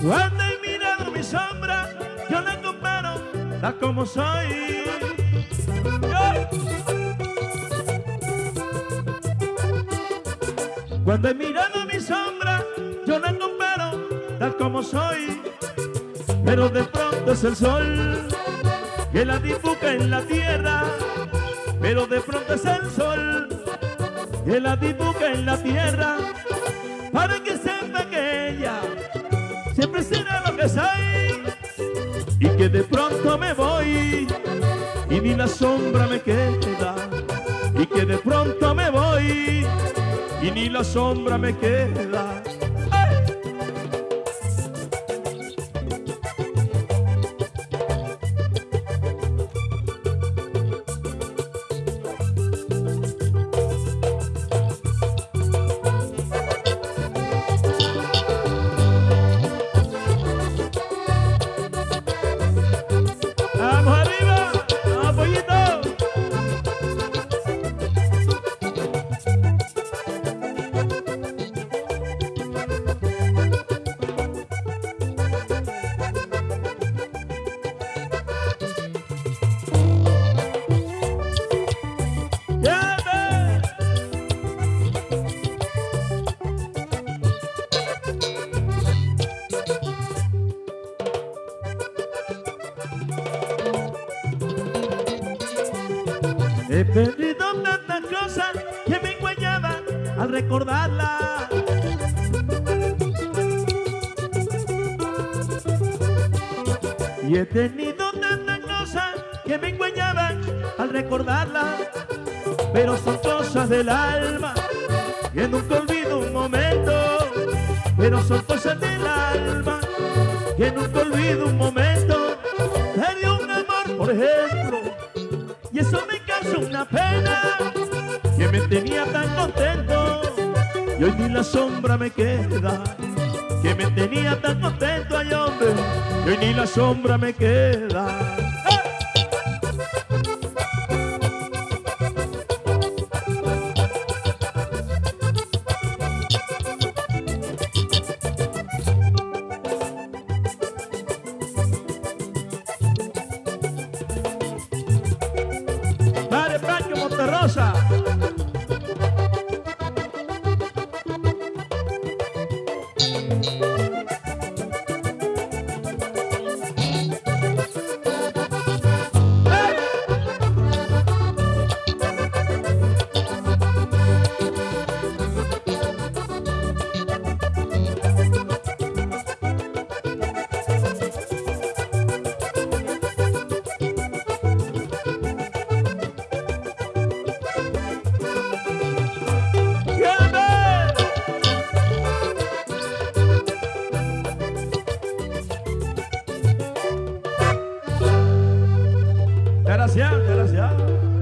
Cuando he mirado mi sombra, yo la comparo tal como soy. Cuando he mirado mi sombra, yo la comparo tal como soy. Pero de pronto es el sol que la dibuja en la tierra. Pero de pronto es el sol que la dibuja en la tierra. Para que sepa que ella siempre será lo que soy y que de pronto me voy y ni la sombra me queda y que de pronto y ni la sombra me queda He perdido tantas cosas que me enguayaban al recordarla. Y he tenido tantas cosas que me enguayaban al recordarla. Pero son cosas del alma que nunca olvido un momento. Pero son cosas del alma que nunca olvido un momento. Perdí un amor, por ejemplo, y eso me una pena que me tenía tan contento. Y hoy ni la sombra me queda que me tenía tan contento ay hombre. Y hoy ni la sombra me queda sabrosa. Gracias, gracias.